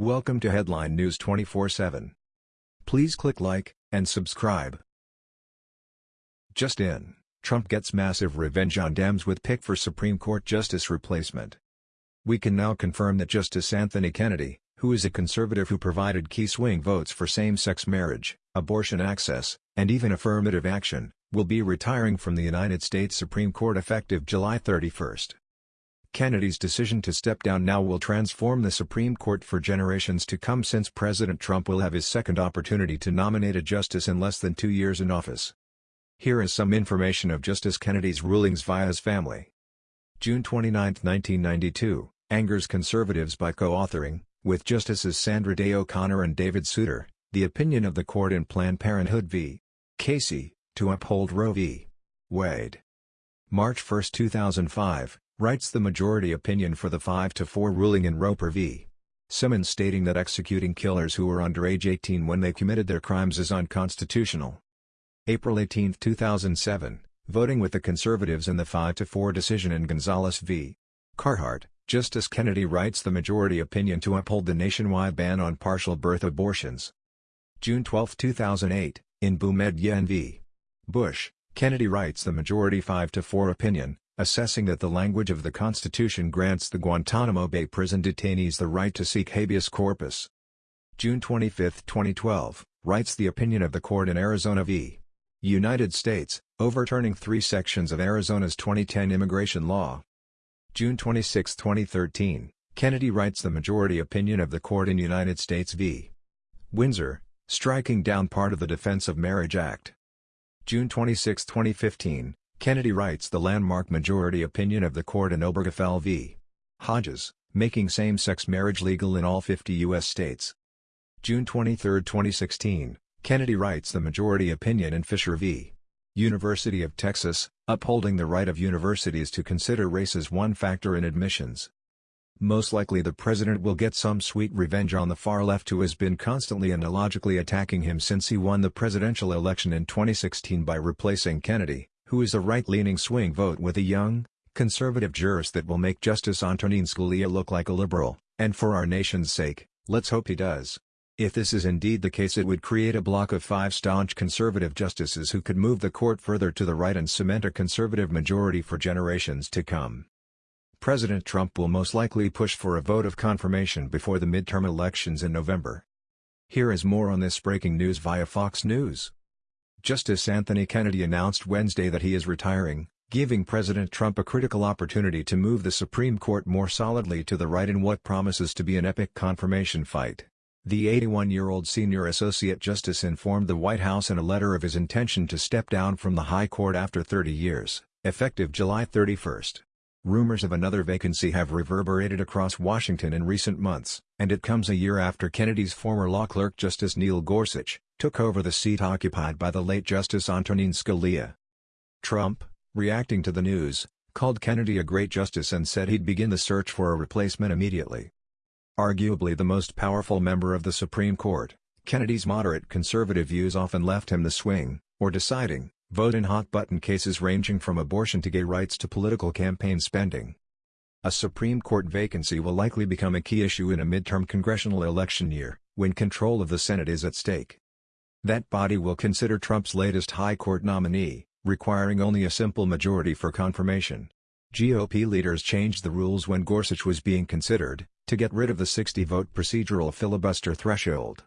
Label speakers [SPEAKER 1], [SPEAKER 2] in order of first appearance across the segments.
[SPEAKER 1] Welcome to Headline News 24/7. Please click like and subscribe. Just in, Trump gets massive revenge on Dems with pick for Supreme Court justice replacement. We can now confirm that Justice Anthony Kennedy, who is a conservative who provided key swing votes for same-sex marriage, abortion access, and even affirmative action, will be retiring from the United States Supreme Court effective July 31. Kennedy's decision to step down now will transform the Supreme Court for generations to come since President Trump will have his second opportunity to nominate a justice in less than two years in office. Here is some information of Justice Kennedy's rulings via his family. June 29, 1992, angers conservatives by co-authoring, with Justices Sandra Day O'Connor and David Souter, the opinion of the court in Planned Parenthood v. Casey, to uphold Roe v. Wade. March 1, 2005, writes the majority opinion for the 5-4 ruling in Roper v. Simmons stating that executing killers who were under age 18 when they committed their crimes is unconstitutional. April 18, 2007, voting with the conservatives in the 5-4 decision in Gonzales v. Carhart, Justice Kennedy writes the majority opinion to uphold the nationwide ban on partial birth abortions. June 12, 2008, in Boumediene v. Bush, Kennedy writes the majority 5-4 opinion, assessing that the language of the Constitution grants the Guantanamo Bay prison detainees the right to seek habeas corpus. June 25, 2012, writes the opinion of the court in Arizona v. United States, overturning three sections of Arizona's 2010 immigration law. June 26, 2013, Kennedy writes the majority opinion of the court in United States v. Windsor, striking down part of the Defense of Marriage Act. June 26, 2015, Kennedy writes the landmark majority opinion of the court in Obergefell v. Hodges, making same-sex marriage legal in all 50 U.S. states. June 23, 2016, Kennedy writes the majority opinion in Fisher v. University of Texas, upholding the right of universities to consider race as one factor in admissions. Most likely the president will get some sweet revenge on the far left who has been constantly and illogically attacking him since he won the presidential election in 2016 by replacing Kennedy who is a right-leaning swing vote with a young, conservative jurist that will make Justice Antonin Scalia look like a liberal, and for our nation's sake, let's hope he does. If this is indeed the case it would create a block of five staunch conservative justices who could move the court further to the right and cement a conservative majority for generations to come. President Trump will most likely push for a vote of confirmation before the midterm elections in November. Here is more on this breaking news via Fox News. Justice Anthony Kennedy announced Wednesday that he is retiring, giving President Trump a critical opportunity to move the Supreme Court more solidly to the right in what promises to be an epic confirmation fight. The 81-year-old senior associate justice informed the White House in a letter of his intention to step down from the High Court after 30 years, effective July 31. Rumors of another vacancy have reverberated across Washington in recent months, and it comes a year after Kennedy's former law clerk Justice Neil Gorsuch, took over the seat occupied by the late Justice Antonin Scalia. Trump, reacting to the news, called Kennedy a great justice and said he'd begin the search for a replacement immediately. Arguably the most powerful member of the Supreme Court, Kennedy's moderate conservative views often left him the swing, or deciding, vote in hot-button cases ranging from abortion to gay rights to political campaign spending. A Supreme Court vacancy will likely become a key issue in a midterm congressional election year, when control of the Senate is at stake. That body will consider Trump's latest high court nominee, requiring only a simple majority for confirmation. GOP leaders changed the rules when Gorsuch was being considered, to get rid of the 60-vote procedural filibuster threshold.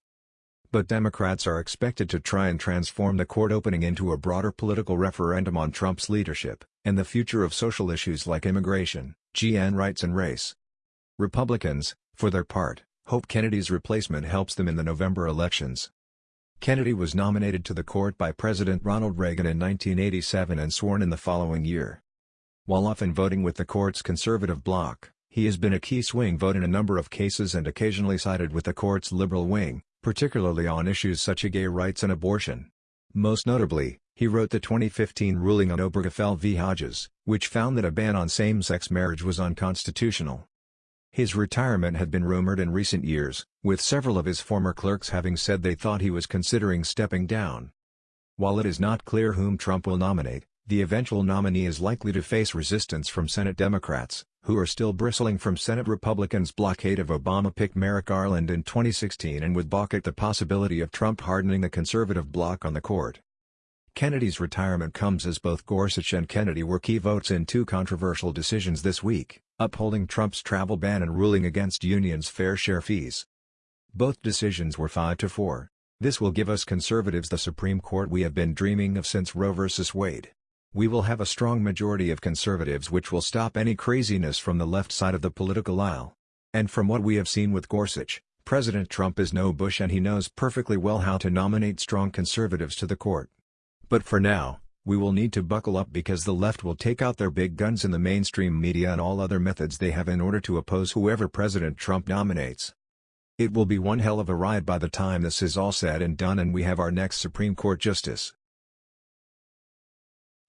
[SPEAKER 1] But Democrats are expected to try and transform the court opening into a broader political referendum on Trump's leadership, and the future of social issues like immigration, GN rights and race. Republicans, for their part, hope Kennedy's replacement helps them in the November elections. Kennedy was nominated to the court by President Ronald Reagan in 1987 and sworn in the following year. While often voting with the court's conservative bloc, he has been a key swing vote in a number of cases and occasionally sided with the court's liberal wing, particularly on issues such as gay rights and abortion. Most notably, he wrote the 2015 ruling on Obergefell v. Hodges, which found that a ban on same-sex marriage was unconstitutional. His retirement had been rumored in recent years, with several of his former clerks having said they thought he was considering stepping down. While it is not clear whom Trump will nominate, The eventual nominee is likely to face resistance from Senate Democrats, who are still bristling from Senate Republicans' blockade of Obama-pick Merrick Garland in 2016 and would balk at the possibility of Trump hardening the conservative bloc on the court. Kennedy's retirement comes as both Gorsuch and Kennedy were key votes in two controversial decisions this week, upholding Trump's travel ban and ruling against unions' fair share fees. Both decisions were 5 to 4. This will give us conservatives the Supreme Court we have been dreaming of since Roe v. Wade. We will have a strong majority of conservatives which will stop any craziness from the left side of the political aisle. And from what we have seen with Gorsuch, President Trump is no Bush and he knows perfectly well how to nominate strong conservatives to the court. But for now, we will need to buckle up because the left will take out their big guns in the mainstream media and all other methods they have in order to oppose whoever President Trump nominates. It will be one hell of a ride by the time this is all said and done and we have our next Supreme Court justice.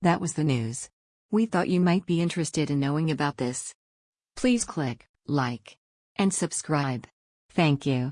[SPEAKER 2] That was the news. We thought you might be interested in knowing about this. Please click like and subscribe. Thank you.